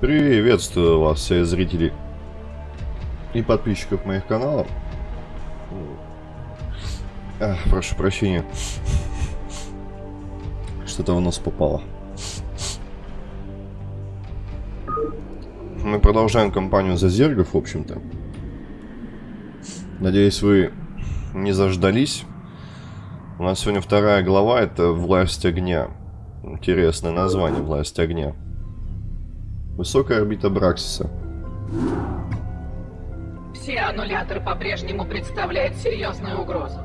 Приветствую вас, все зрители и подписчиков моих каналов. А, прошу прощения. Что-то в нос попало. Мы продолжаем кампанию за зергов, в общем-то. Надеюсь, вы не заждались. У нас сегодня вторая глава, это «Власть огня». Интересное название «Власть огня». Высокая орбита Браксиса. Все аннулятор по-прежнему представляет серьезную угрозу.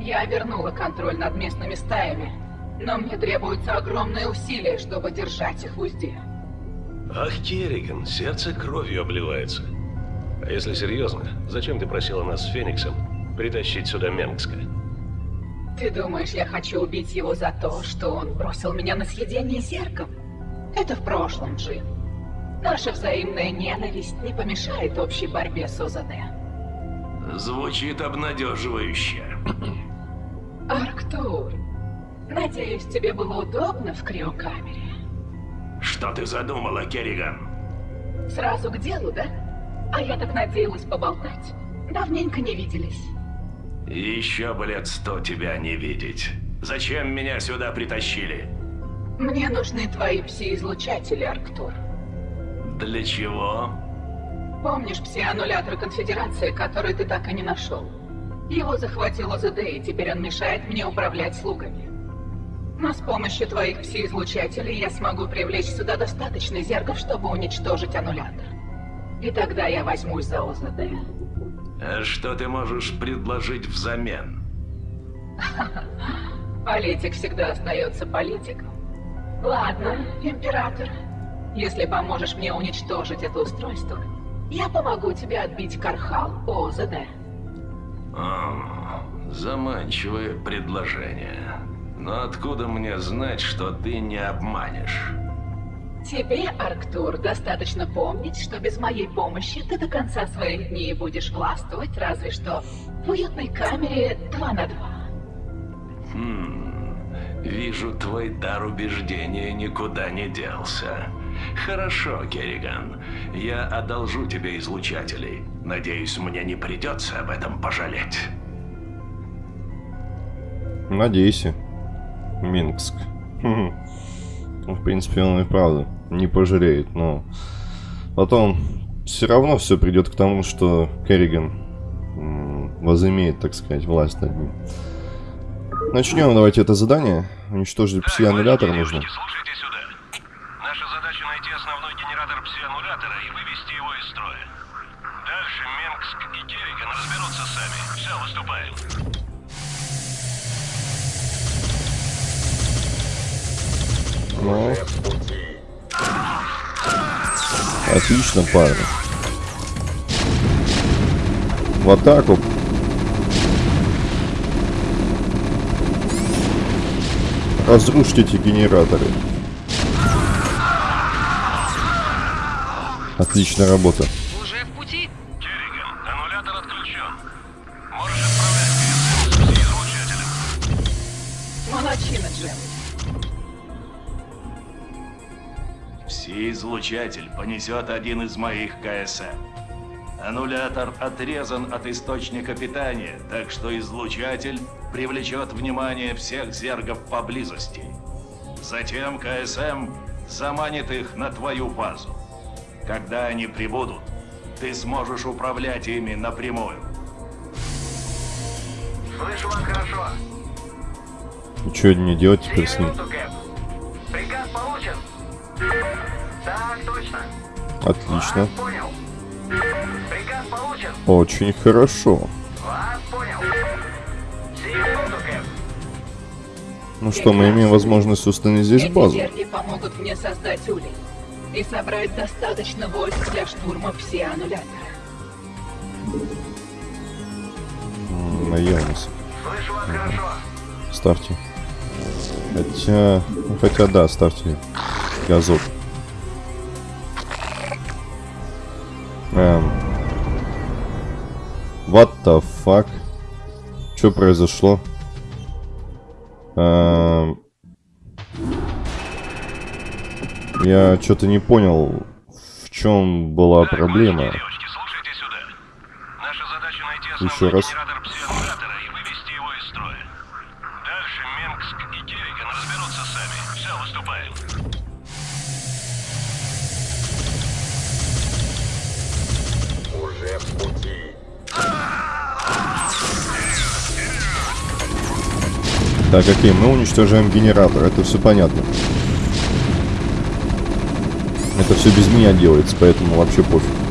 Я вернула контроль над местными стаями, но мне требуются огромные усилия, чтобы держать их в узде. Ах, Керриган, сердце кровью обливается. А если серьезно, зачем ты просила нас с Фениксом притащить сюда Менгска? Ты думаешь, я хочу убить его за то, что он бросил меня на съедение зерком? Это в прошлом, Джим. Наша взаимная ненависть не помешает общей борьбе с ОЗД. Звучит обнадеживающе. Арктур, надеюсь, тебе было удобно в криокамере? Что ты задумала, Керриган? Сразу к делу, да? А я так надеялась поболтать. Давненько не виделись. Еще бы лет сто тебя не видеть. Зачем меня сюда притащили? Мне нужны твои пси-излучатели, Арктур. Для чего? Помнишь пси-аннулятор Конфедерации, который ты так и не нашел? Его захватил ОЗД, и теперь он мешает мне управлять слугами. Но с помощью твоих пси-излучателей я смогу привлечь сюда достаточно зергов, чтобы уничтожить аннулятор. И тогда я возьмусь за ОЗД. А что ты можешь предложить взамен? Политик всегда остается политиком. Ладно, император. Если поможешь мне уничтожить это устройство, я помогу тебе отбить Кархал ОЗД. О, заманчивое предложение. Но откуда мне знать, что ты не обманешь? Тебе, Арктур, достаточно помнить, что без моей помощи ты до конца своих дней будешь властвовать, разве что в уютной камере 2 на 2. Хм, вижу, твой дар убеждения никуда не делся. Хорошо, Керриган. Я одолжу тебе излучателей. Надеюсь, мне не придется об этом пожалеть. Надейся. Минск. Хм. В принципе, он и правда не пожалеет, но потом все равно все придет к тому, что Керриган возымеет, так сказать, власть над ним. Начнем давайте это задание. Уничтожить пси-аннулятор нужно. Слушайте Отлично, парни. В атаку. Разрушить эти генераторы. Отличная работа. Пси-излучатель понесет один из моих КСМ. Аннулятор отрезан от источника питания, так что излучатель привлечет внимание всех зергов поблизости. Затем КСМ заманит их на твою базу. Когда они прибудут, ты сможешь управлять ими напрямую. Слышу вас хорошо. И что мне делать теперь с ним? Приказ получен. Так точно. Отлично. Вас понял. Приказ получен. Очень хорошо. Вас понял. Минуту, Кэп. Ну что, мы имеем возможность установить здесь Эти базу. зерги помогут мне создать улей и собрать достаточно войск для штурма все аннулятора. Наелся. Слышу вас хорошо. Ставьте. Хотя... ну, хотя да, ставьте газот. Эм. What the fuck? Что произошло? Эм. Я что-то не понял чем была проблема? Девочки, задача найти Еще раз. генератор псионатора и вывести его из строя. Дальше Минск и Керриган разберутся сами. Все, выступаем. Уже в пути. Так, окей, мы уничтожаем генератор, это все понятно. Это все без меня делается, поэтому вообще пофиг.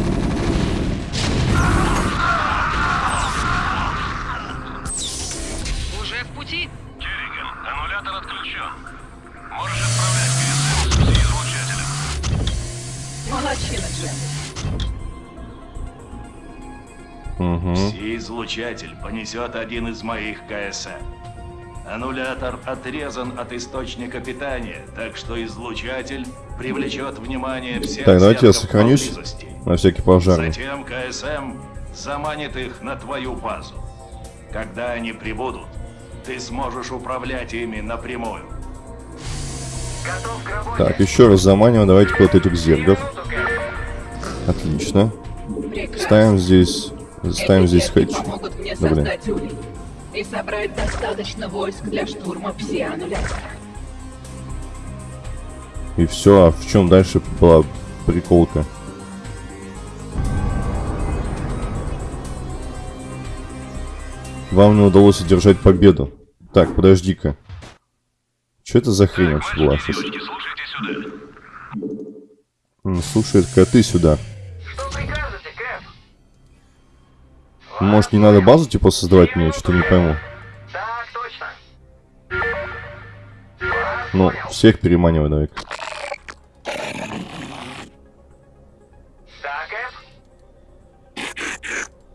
Понесет один из моих КСМ. Аннулятор отрезан от источника питания, так что излучатель привлечет внимание всех Так, давайте я сохранюсь поблизости. на всякий пожарный. Затем КСМ заманит их на твою базу. Когда они прибудут, ты сможешь управлять ими напрямую. Готов к работе. Так, еще раз заманиваем, давайте вот этих зергов. Отлично. Ставим здесь, ставим здесь мне Да, блин. и собрать достаточно войск для штурма псионулятора. И все, а в чем дальше была приколка? Вам не удалось одержать победу. Так, подожди-ка. Что это за хрень вообще была сейчас? Девочки, слушайте сюда. Может, не надо базу типа создавать мне? Что-то не пойму. Ну, всех переманивай давай. Так, Кэп.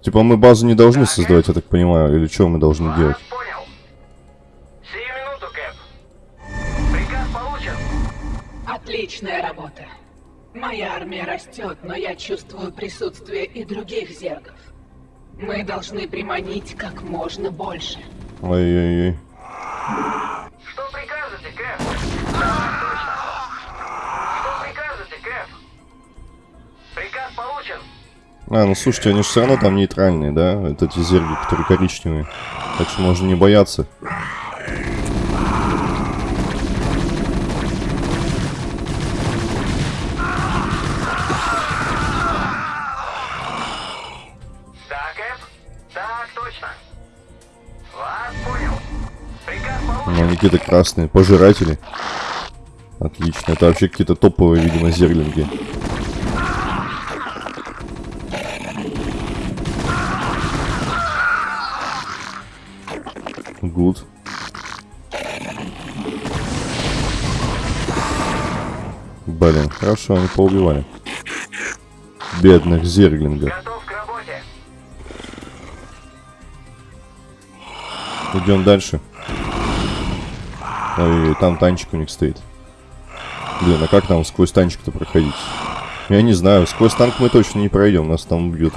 Типа мы базу не должны создавать, я так понимаю, или что мы должны делать? Отличная работа. Моя армия растет, но я чувствую присутствие и других зергов. Мы должны приманить как можно больше. Ой-ой-ой. Что прикажете, Кэп? Что прикажете, Кэп? Приказ получен. А, ну слушайте, они же все равно там нейтральные, да? Это эти зерги, которые коричневые. Так что можно не бояться. Какие-то красные. Пожиратели. Отлично. Это вообще какие-то топовые, видимо, зерлинги. Гуд. Блин, хорошо, они поубивали. Бедных работе. Идем дальше. Ой, там танчик у них стоит. Блин, а как там сквозь танчик-то проходить? Я не знаю, сквозь танк мы точно не пройдем, нас там убьют.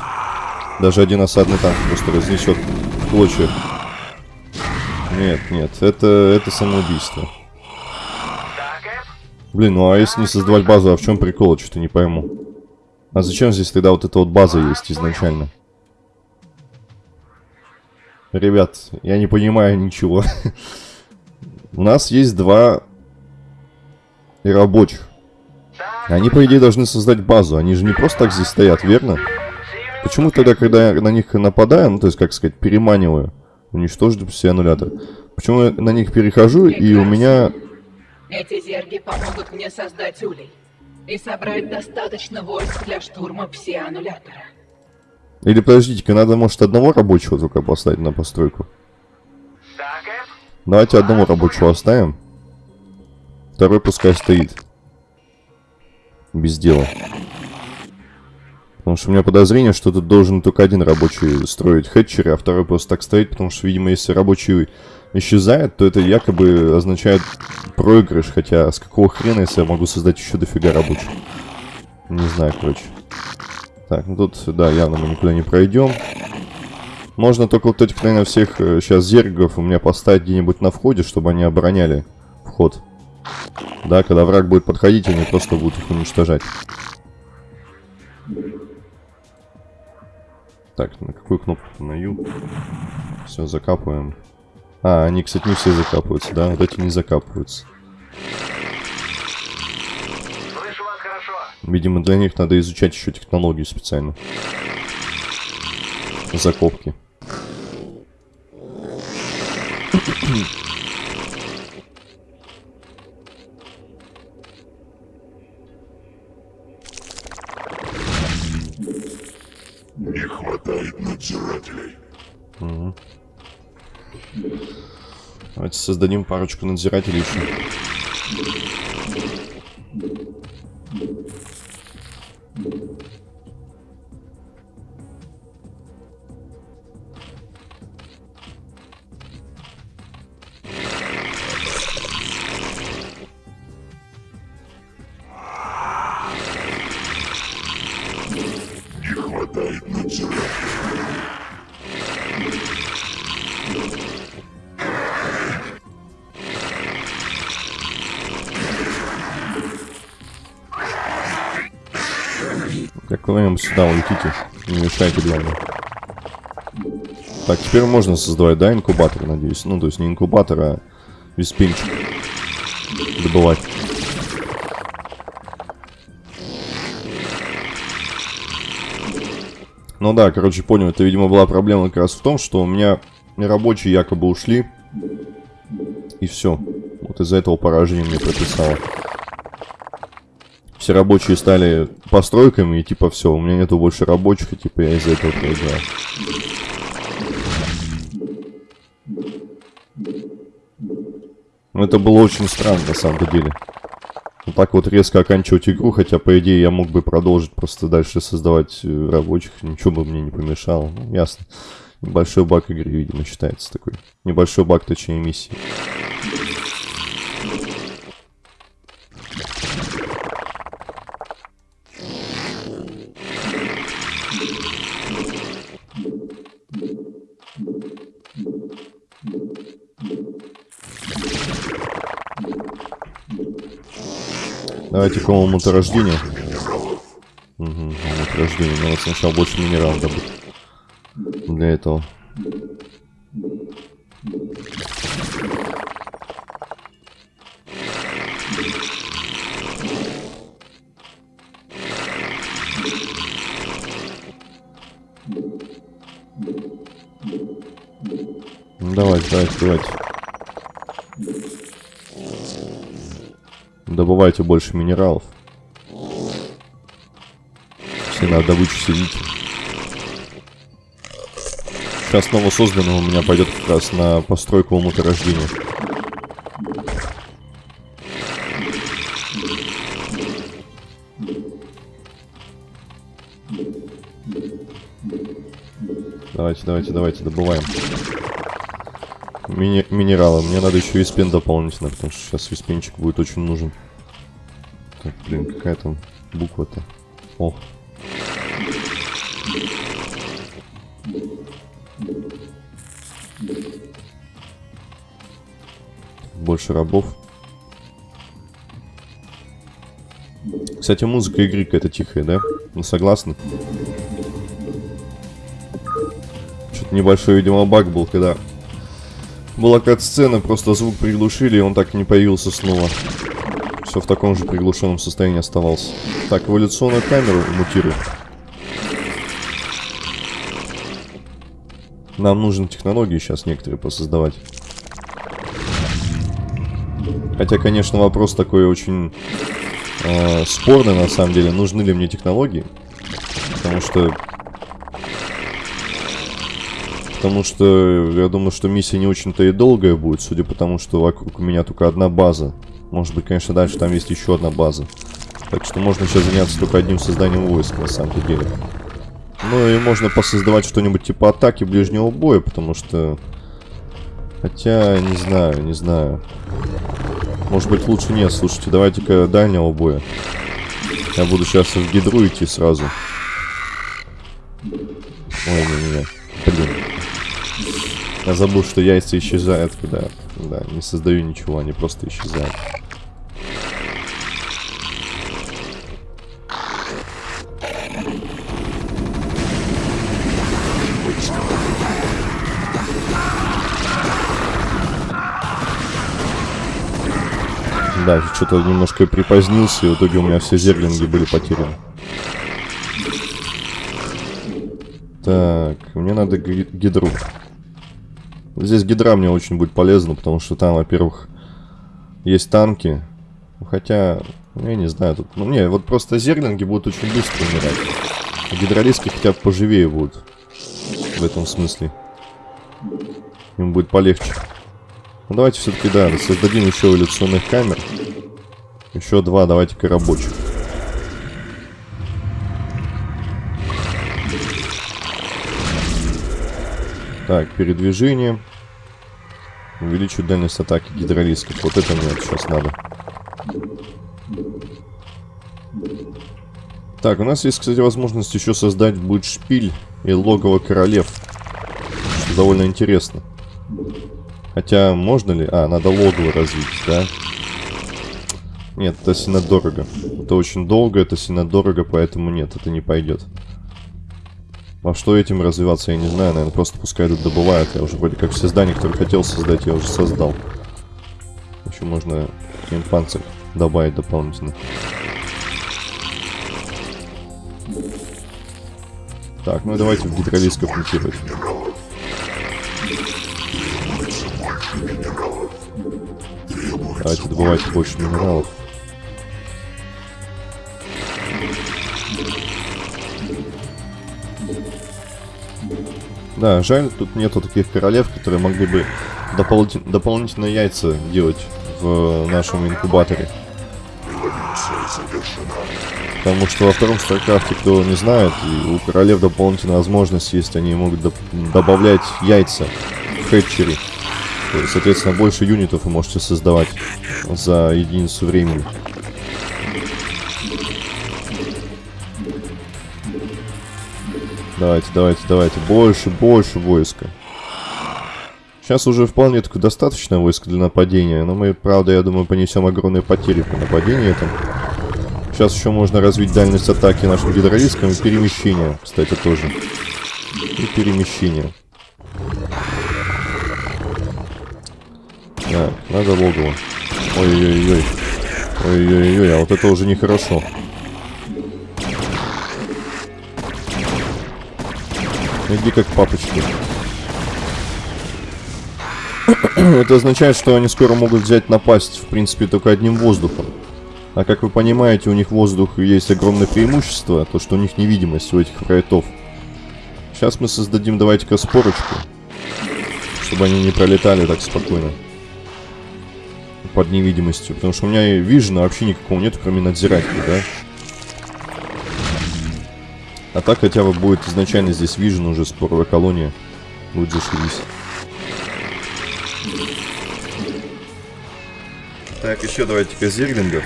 Даже один осадный танк просто разнесет в клочья. Нет, нет, это, это самоубийство. Блин, ну а если не создавать базу, а в чем прикол, что-то не пойму. А зачем здесь тогда вот эта вот база есть изначально? Ребят, я не понимаю ничего. У нас есть два рабочих. Они, по идее, должны создать базу. Они же не просто так здесь стоят, верно? Почему тогда, когда я на них нападаю, ну, то есть, как сказать, переманиваю, уничтожить все аннулятор, почему я на них перехожу, и у меня... Эти зерги помогут мне создать улей и собрать достаточно войск для штурма псионулятора. Или, подождите-ка, надо, может, одного рабочего только поставить на постройку? Давайте одного рабочего оставим. Второй пускай стоит. Без дела. Потому что у меня подозрение, что тут должен только один рабочий строить хэтчеры, а второй просто так стоит, потому что, видимо, если рабочий исчезает, то это якобы означает проигрыш, хотя с какого хрена, если я могу создать еще дофига рабочих? Не знаю, короче. Так, ну тут, да, явно мы никуда не пройдем. Можно только вот этих, наверное, всех сейчас зергов у меня поставить где-нибудь на входе, чтобы они обороняли вход. Да, когда враг будет подходить, они просто будут их уничтожать. Так, на какую кнопку? На Ю. Все, закапываем. А, они, кстати, не все закапываются, да? Вот эти не закапываются. Слышу вас хорошо. Видимо, для них надо изучать еще технологию специально. Закопки. Не хватает надзирателей. Давайте создадим парочку надзирателей еще. Мешайте, главное. Так, теперь можно создавать, да, инкубатор, надеюсь. Ну, то есть не инкубатор, а виспинчик. Добывать. Ну да, короче, понял. Это, видимо, была проблема как раз в том, что у меня рабочие якобы ушли. И все. Вот из-за этого поражение мне прописало. Все рабочие стали постройками, и типа все, у меня нету больше рабочих, и типа я из-за этого проиграл. Ну это было очень странно на самом деле. Вот так вот резко оканчивать игру, хотя по идее я мог бы продолжить просто дальше создавать э, рабочих, ничего бы мне не помешало. Ну, ясно. Небольшой баг игры, видимо, считается такой. Небольшой баг, точнее, миссии. Давайте к уму-то рождения. Угу, рождения. Надо сначала больше минералов добыть. Для этого. Ну, давайте, давайте, давайте. Добывайте больше минералов. Все на добычу сидите. Сейчас новосозданного у меня пойдет как раз на постройку умуторождения. Давайте, давайте, давайте, добываем. Мини минералы. Мне надо еще виспен дополнительно, потому что сейчас виспенчик будет очень нужен. Так, блин, какая там буква-то? О. Больше рабов. Кстати, музыка игры какая-то тихая, да? Ну, согласны? Что-то небольшой, видимо, баг был, когда была кат-сцена, просто звук приглушили, и он так и не появился снова. Все в таком же приглушенном состоянии оставался. Так, эволюционную камеру мутируем. Нам нужны технологии сейчас некоторые посоздавать. Хотя, конечно, вопрос такой очень э, спорный, на самом деле. Нужны ли мне технологии? Потому что... Потому что я думаю, что миссия не очень-то и долгая будет, судя по тому, что вокруг меня только одна база. Может быть, конечно, дальше там есть еще одна база. Так что можно сейчас заняться только одним созданием войск, на самом деле. Ну и можно посоздавать что-нибудь типа атаки ближнего боя, потому что... Хотя, не знаю, не знаю. Может быть, лучше нет. Слушайте, давайте-ка дальнего боя. Я буду сейчас в гидру идти сразу. Ой, не-не-не. Блин. Я забыл, что яйца исчезают, когда да, не создаю ничего, они просто исчезают. Да, что-то немножко припозднился, и в итоге у меня все зерлинги были потеряны. Так, мне надо гидру. Здесь гидра мне очень будет полезна, потому что там, во-первых, есть танки. Хотя, ну, я не знаю, тут... Ну, не, вот просто зерлинги будут очень быстро умирать. Гидролиски хотя бы поживее будут. В этом смысле. Им будет полегче. Ну, давайте все-таки, да, создадим еще эволюционных камер. Еще два, давайте-ка рабочих. Так, передвижение. Увеличить дальность атаки гидролисков. Вот это мне сейчас надо. Так, у нас есть, кстати, возможность еще создать будет шпиль и логово королев. Что довольно интересно. Хотя, можно ли... А, надо логово развить, да? Нет, это сильно дорого. Это очень долго, это сильно дорого, поэтому нет, это не пойдет. А что этим развиваться, я не знаю, наверное, просто пускай тут добывают. Я уже вроде как все здания, которые хотел создать, я уже создал. Еще можно им панцирь добавить дополнительно. Так, ну давайте в гидролисков мутировать. Давайте добывать больше минералов. Да, жаль, тут нету таких королев, которые могли бы дополнитель- дополнительные яйца делать в нашем инкубаторе. Потому что во втором StarCraft, кто не знает, и у королев дополнительная возможность есть, они могут доп- добавлять яйца в есть, Соответственно, больше юнитов вы можете создавать за единицу времени. Давайте, давайте, давайте. Больше, больше войска. Сейчас уже вполне такое достаточно войска для нападения, но мы, правда, я думаю, понесем огромные потери по нападению там. Сейчас еще можно развить дальность атаки нашим гидролискам и перемещение, кстати, тоже. И перемещение. Так, надо логово. Ой-ой-ой. Ой-ой-ой, а вот это уже нехорошо. Иди как папочки. Это означает, что они скоро могут взять напасть, в принципе, только одним воздухом. А как вы понимаете, у них воздух есть огромное преимущество, то что у них невидимость у этих фрайтов. Сейчас мы создадим, давайте-ка, спорочку. Чтобы они не пролетали так спокойно. Под невидимостью. Потому что у меня вижена вообще никакого нет, кроме надзирателя, да? А так хотя бы будет изначально здесь вижен уже споровая колония. Будет зашибись. Так, еще давайте-ка зерлингов.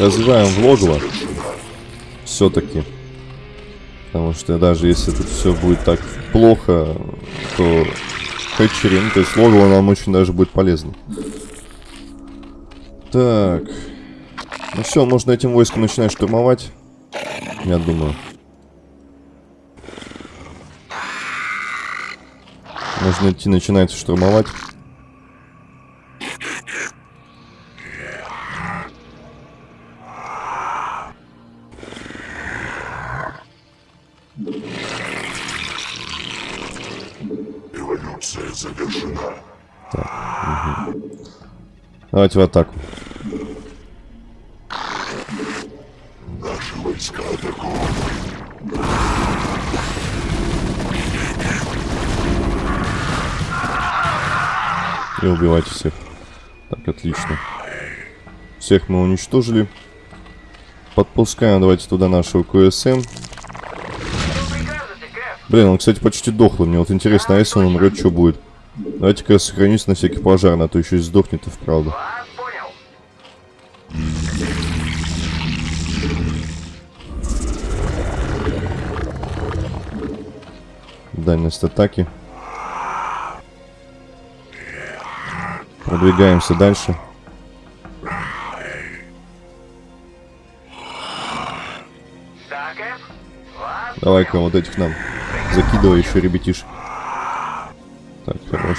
Развиваем в логово. Все-таки. Потому что даже если тут все будет так плохо, то хэтчери, ну, то есть логово нам очень даже будет полезно. Так. Ну все, можно этим войском начинать штурмовать. Я думаю. Можно идти начинать штурмовать. Эволюция завершена. Давайте в атаку. Наши войска атакуют. И убивайте всех. Так, отлично. Всех мы уничтожили. Подпускаем давайте туда нашего КСМ. Блин, он, кстати, почти дохлый. Мне вот интересно, а если он умрет, что будет? Давайте-ка сохранюсь на всякий пожар, а то еще и сдохнет и вправду. Дальность атаки. Продвигаемся дальше. Давай-ка вот этих нам. Закидывай еще ребятишек. Так, хорош.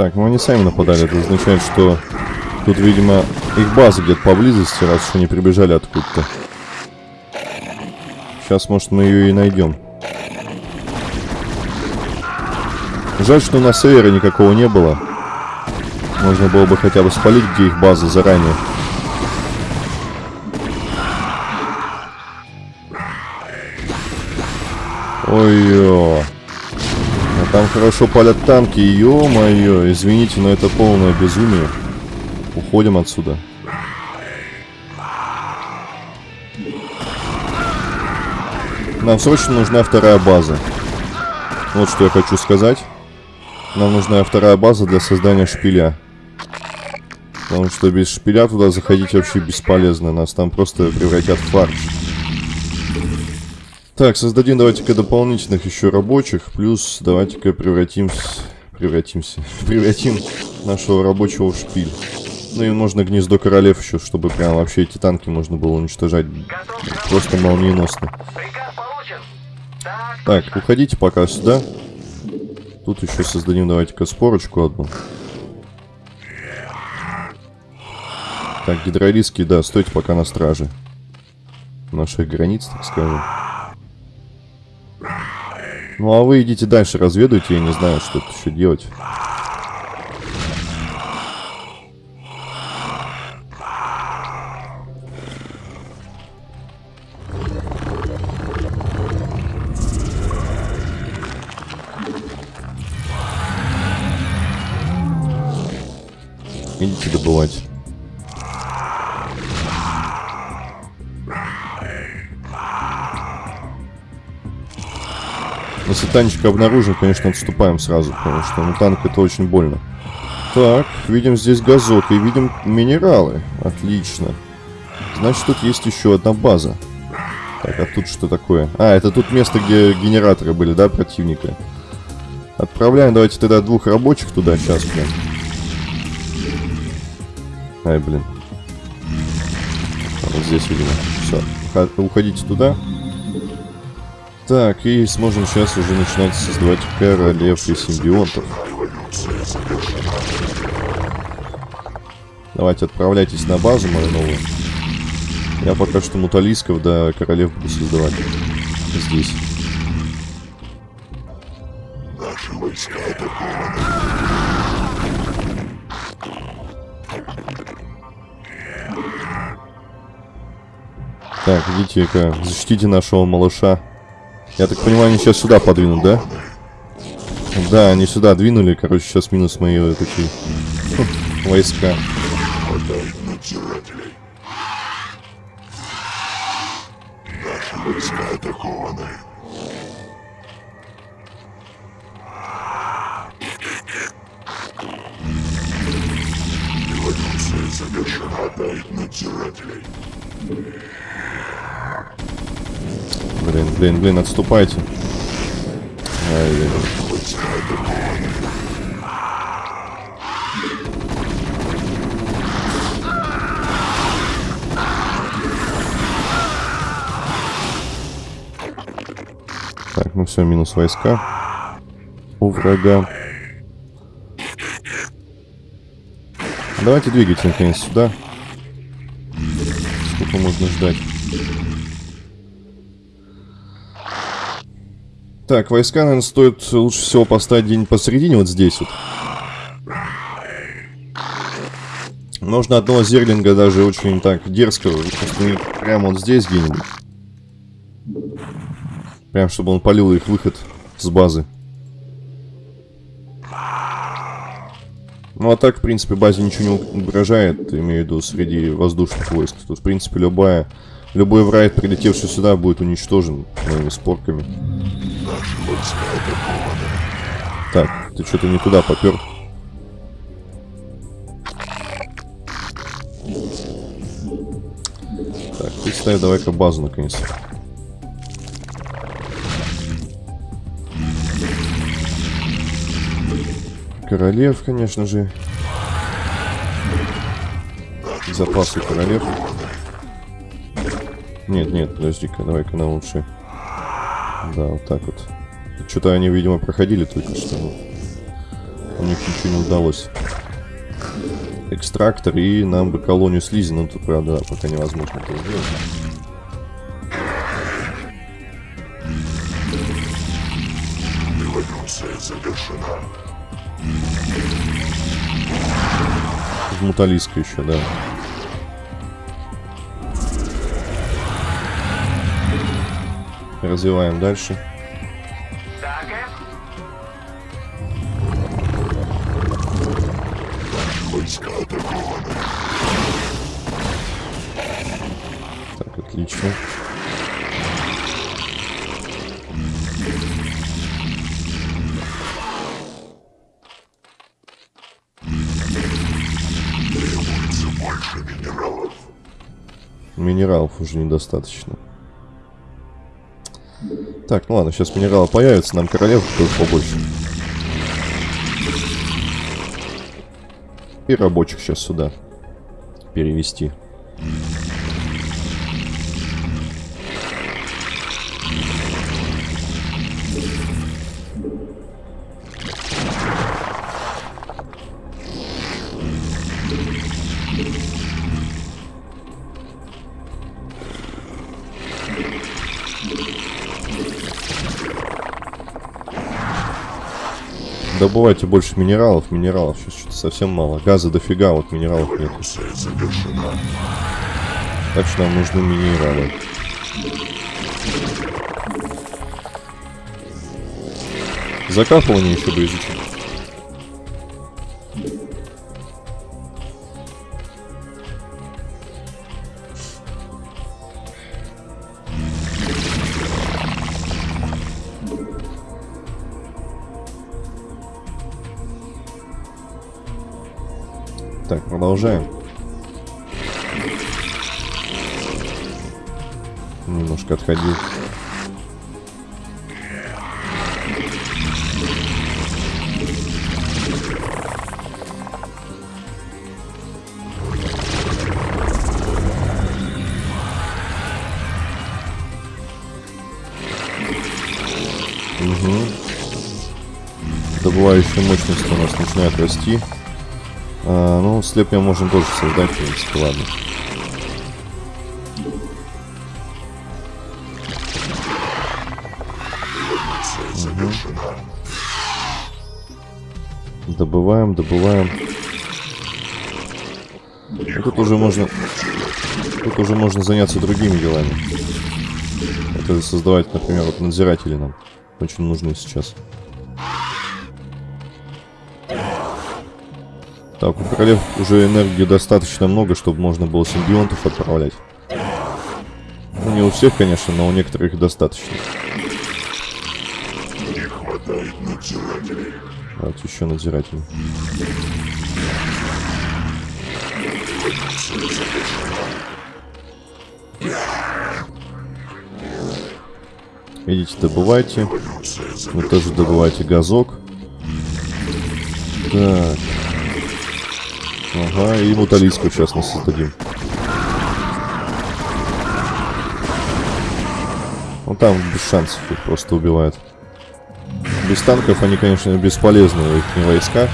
Так, ну они сами нападали. Это означает, что тут, видимо, их база где-то поблизости, раз уж они прибежали откуда-то. Сейчас, может, мы ее и найдем. Жаль, что на севере никакого не было. Можно было бы хотя бы спалить, где их база заранее. Ой-ё. А там хорошо палят танки, ё-моё. Извините, но это полное безумие. Уходим отсюда. Нам срочно нужна вторая база. Вот что я хочу сказать. Нам нужна вторая база для создания шпиля. Потому что без шпиля туда заходить вообще бесполезно. Нас там просто превратят в фарш. Так, создадим давайте-ка дополнительных еще рабочих. Плюс давайте-ка превратимся... Превратимся. Превратим нашего рабочего в шпиль. Ну и можно гнездо королев еще, чтобы прям вообще эти танки можно было уничтожать просто молниеносно. Получен. Так, уходите пока сюда. Тут еще создадим, давайте-ка, спорочку одну. Так, гидролиски, да, стойте пока на страже. Наших границ, так скажем. Ну, а вы идите дальше, разведуйте, я не знаю, что тут еще делать. Идите добывать. Если танчик обнаружим, конечно, отступаем сразу, потому что ну, танк это очень больно. Так, видим здесь газок и видим минералы. Отлично. Значит, тут есть еще одна база. Так, а тут что такое? А, это тут место, где генераторы были, да, противника? Отправляем, давайте тогда двух рабочих туда сейчас, блин. Ай, блин. Вот здесь, видимо. Все. Уходите туда. Так, и сможем сейчас уже начинать создавать королев и симбионтов. Давайте отправляйтесь на базу мою новую. Я пока что муталисков да королев буду создавать. Здесь. Наши войска атакованы. Так, идите-ка, защитите нашего малыша. Я так понимаю, они сейчас сюда подвинут, да? Да, они сюда двинули, короче, сейчас минус мои вот такие хм, войска. Наши войска атакованы. Эволюция завершена. Хватает надзирателей. Блин, блин, отступайте. Ай, атакованы. Так, ну все, минус войска. У врага. Давайте двигайте наконец сюда. Сколько можно ждать? Так, войска, наверное, стоит лучше всего поставить где-нибудь посередине, вот здесь вот. Можно одного зерлинга даже очень так дерзкого установить прямо вот здесь где-нибудь. Прям, чтобы он полил их выход с базы. Ну а так, в принципе, базе ничего не угрожает, имею в виду, среди воздушных войск. Тут, в принципе, любая, Любой враг, прилетевший сюда, будет уничтожен моими спорками. Так, ты что-то не туда попер. Так, ты ставь давай-ка базу наконец-то. Королев, конечно же. Запасы королев. Нет, нет, подожди-ка, давай-ка на лучше. Да, вот так вот. Что-то они, видимо, проходили только что. но У них ничего не удалось. Экстрактор и нам бы колонию слизи, но тут, правда, да, пока невозможно это сделать. Завершена. Муталиска еще, да. Развиваем дальше. Так, отлично. Минералов уже недостаточно. Так, ну ладно, сейчас минералы появятся, нам королев тоже побольше. И рабочих сейчас сюда перевести. Добывайте больше минералов. Минералов сейчас что-то совсем мало. Газа дофига, вот минералов нет. Так что нам нужны минералы. Закапывание еще бы изучить. Продолжаем. Немножко отходил. Угу. Добывающая мощность у нас начинает расти. Ну, слеп мы можем тоже создать, в принципе, ладно. Добываем, добываем. Ну, тут уже можно... Тут уже можно заняться другими делами. Это создавать, например, вот надзиратели нам. Очень нужны сейчас. Так, у королев уже энергии достаточно много, чтобы можно было симбионтов отправлять. Ну, не у всех, конечно, но у некоторых достаточно. Не хватает надзирателей. Давайте еще надзиратели. Идите, добывайте. Вы тоже добывайте газок. Так. Ага, и муталиску сейчас мы создадим. Ну там без шансов их просто убивают. Без танков они, конечно, бесполезны, их не войска.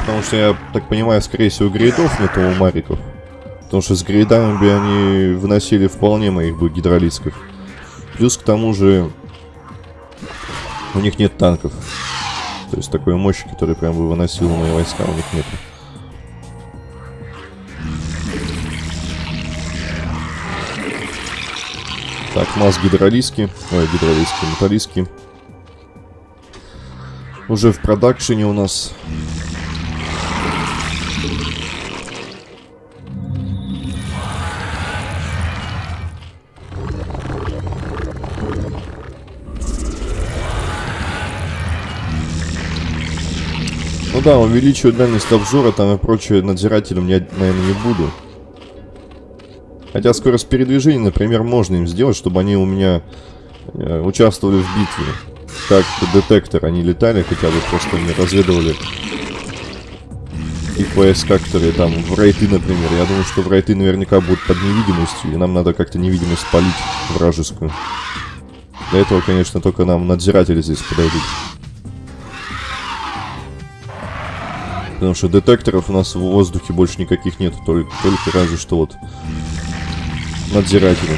Потому что, я так понимаю, скорее всего, грейдов нету у мариков. Потому что с грейдами бы они выносили вполне моих бы гидролитских. Плюс к тому же у них нет танков. То есть такой мощи, который прям бы выносил мои войска, у них нет. Так, масс гидролиски. Ой, гидролиски, металлиски. Уже в продакшене у нас. Ну да, увеличивать дальность обзора там и прочее надзирателем я, наверное, не буду. Хотя скорость передвижения, например, можно им сделать, чтобы они у меня э, участвовали в битве. Как детектор, они летали, хотя бы просто не разведывали войска, которые там в рейты, например. Я думаю, что в рейты наверняка будут под невидимостью, и нам надо как-то невидимость полить вражескую. Для этого, конечно, только нам надзиратели здесь подойдут. Потому что детекторов у нас в воздухе больше никаких нет, только, только разве что вот надзиратели.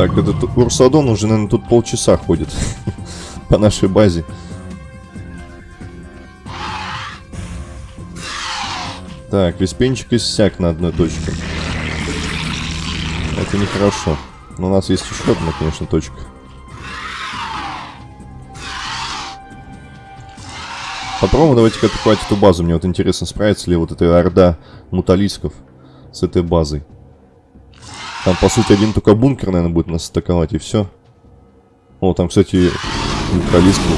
Так, этот Урсадон уже, наверное, тут полчаса ходит по нашей базе. Так, виспенчик иссяк на одной точке. Это нехорошо. Но у нас есть еще одна, конечно, точка. Попробуем давайте-ка атаковать эту базу. Мне вот интересно, справится ли вот эта орда муталисков с этой базой. Там, по сути, один только бункер, наверное, будет нас атаковать, и все. О, там, кстати, муталиск был.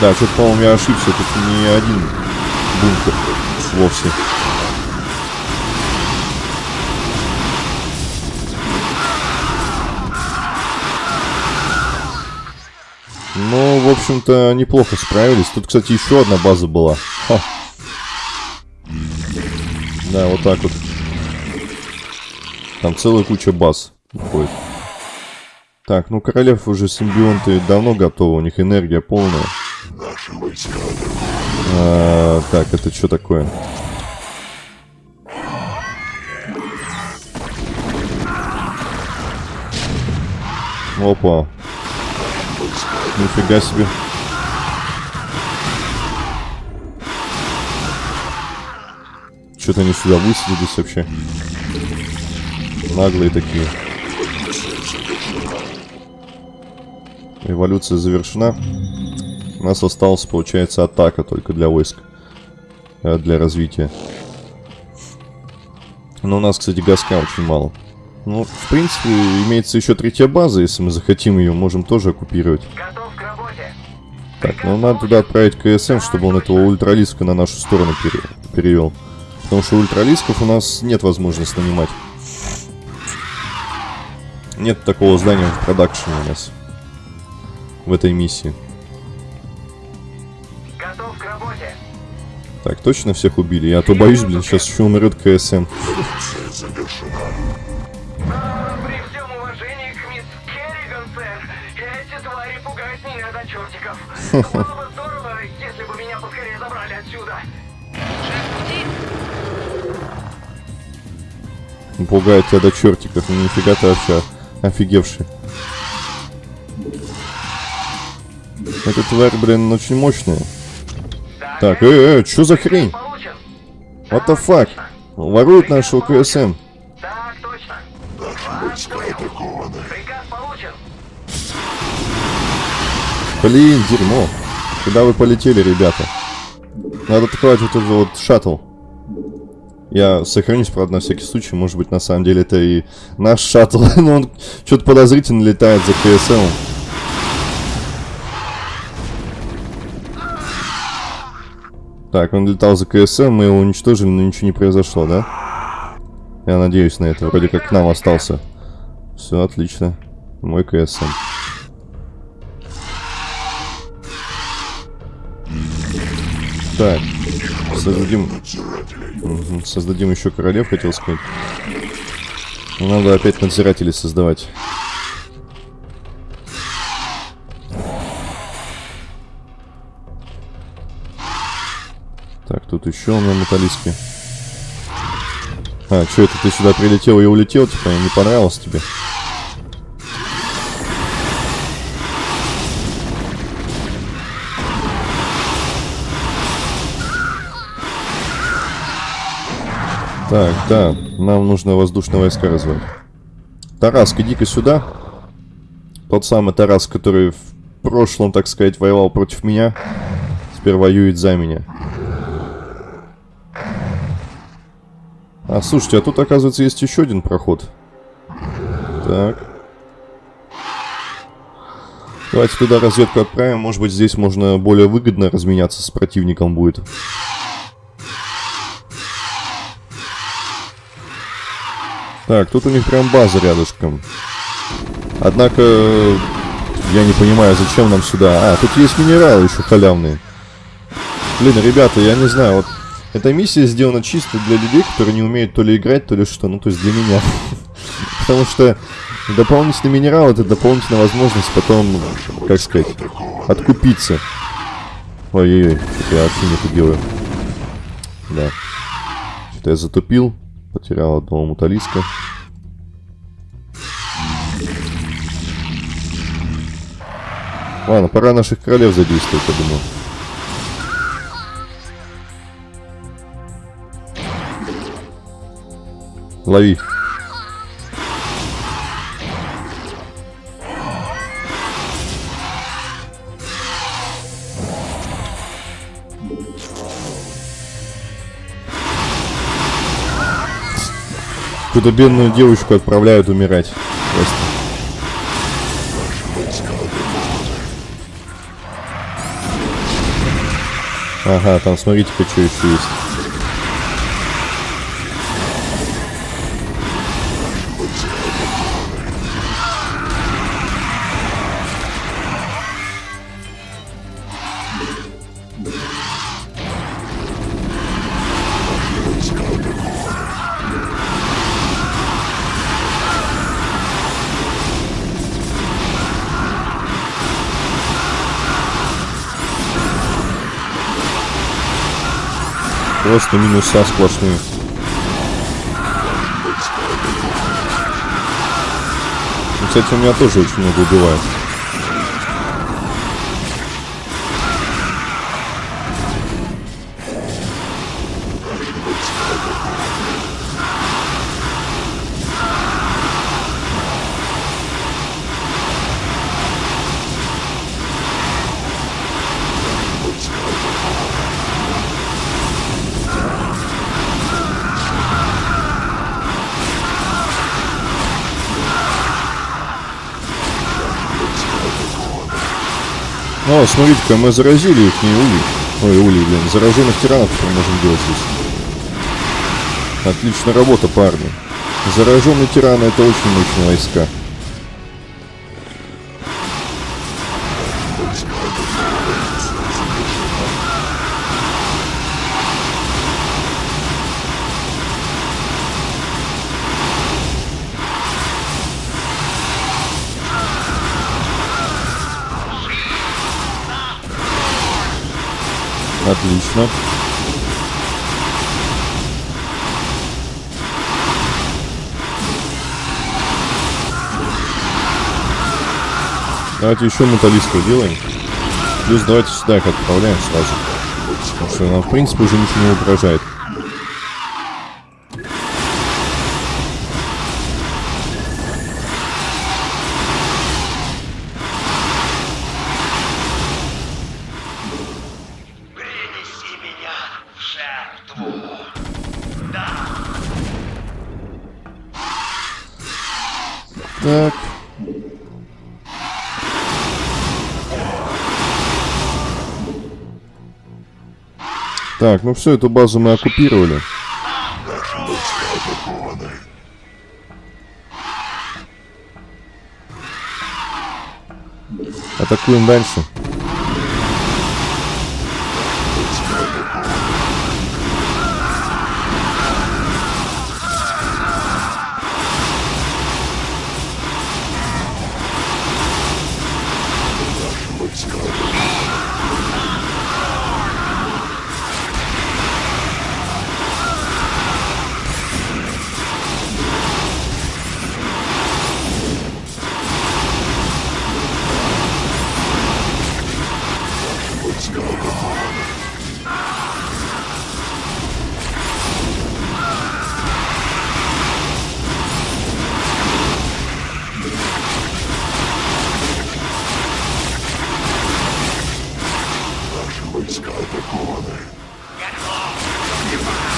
Да, что-то, по-моему, я ошибся. Тут не один бункер вовсе. Ну, в общем-то, неплохо справились. Тут, кстати, еще одна база была. Ха. Да, вот так вот. Там целая куча баз уходит. Так, ну королев уже симбионты давно готовы, у них энергия полная. А, так, это что такое? Опа. Нифига себе. Что-то они сюда высадились вообще. Наглые такие. Эволюция завершена. У нас осталась, получается, атака только для войск. э, Для развития. Но у нас, кстати, газка очень мало. Ну, в принципе, имеется еще третья база, если мы захотим ее, можем тоже оккупировать. Готов к работе. Так, ну надо туда отправить КСМ, чтобы он этого ультралиска на нашу сторону пере- перевел. Потому что ультралисков у нас нет возможности нанимать. Нет такого здания в продакшене у нас. В этой миссии. Готов к работе. Так, точно всех убили? Я а то боюсь, блин, сейчас еще умрет КСМ. завершена. Было бы здорово. Пугает тебя до чертиков. Ну нифига ты вообще офигевший. Эта тварь, блин, очень мощная. Так, э, э, что за хрень? What the fuck? Воруют нашего КСМ. Блин, дерьмо. Куда вы полетели, ребята? Надо атаковать вот этот вот шаттл. Я сохранюсь, правда, на всякий случай. Может быть, на самом деле это и наш шаттл. Но он что-то подозрительно летает за КСМ. Так, он летал за КСМ, мы его уничтожили, но ничего не произошло, да? Я надеюсь на это. Вроде как к нам остался. Все, отлично. Мой КСМ. Так, создадим... Создадим еще королев, хотел сказать. Надо опять надзирателей создавать. Так, тут еще на металлиске. А, что это ты сюда прилетел и улетел? Типа, не понравилось тебе? Так, да, нам нужно воздушные войска развивать. Тараск, иди-ка сюда. Тот самый Тарас, который в прошлом, так сказать, воевал против меня, теперь воюет за меня. А, слушайте, а тут, оказывается, есть еще один проход. Так. Давайте туда разведку отправим. Может быть, здесь можно более выгодно разменяться с противником будет. Так, тут у них прям база рядышком. Однако, я не понимаю, зачем нам сюда. А, тут есть минералы еще халявные. Блин, ребята, я не знаю, вот эта миссия сделана чисто для людей, которые не умеют то ли играть, то ли что. Ну, то есть для меня. Потому что дополнительный минерал это дополнительная возможность потом, как сказать, откупиться. Ой-ой-ой, я вообще не делаю. Да. Что-то я затупил. Потерял одного муталиска. Ладно, пора наших королев задействовать, я думаю. Лови. Куда бедную девочку отправляют умирать. Просто. Ага, там смотрите-ка, что еще есть. Просто минуса сплошные. Ну, Кстати, у меня тоже очень много убивают. О, смотрите-ка, мы заразили их, не улей. Ой, улей, блин. Зараженных тиранов теперь можем делать здесь. Отличная работа, парни. Зараженные тираны это очень мощные войска. Отлично. Давайте еще металлистов делаем. Плюс давайте сюда их отправляем сразу. Потому что нам, в принципе, уже ничего не угрожает. Так, ну все, эту базу мы оккупировали. Атакуем дальше.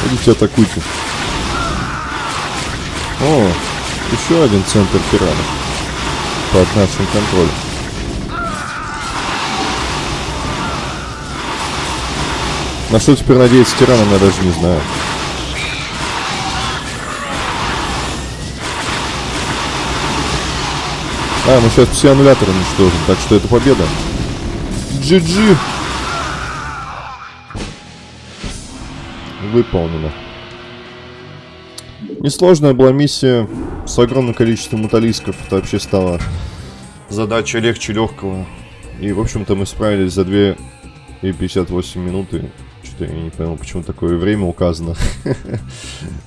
Идите атакуйте. О, еще один центр пиратов. Под нашим контролем. На что теперь надеяться тираном, я даже не знаю. А, мы сейчас пси-аннулятор уничтожим, так что это победа. GG. Выполнено. Несложная была миссия с огромным количеством металлисков. Это вообще стало задача легче легкого. И, в общем-то, мы справились за 2 и 58 минуты. Что-то я не понял, почему такое время указано.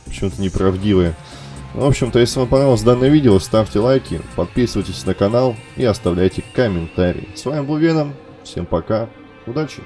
Почему-то неправдивое. Ну, В общем-то, если вам понравилось данное видео, ставьте лайки, подписывайтесь на канал и оставляйте комментарии. С вами был Веном. Всем пока. Удачи.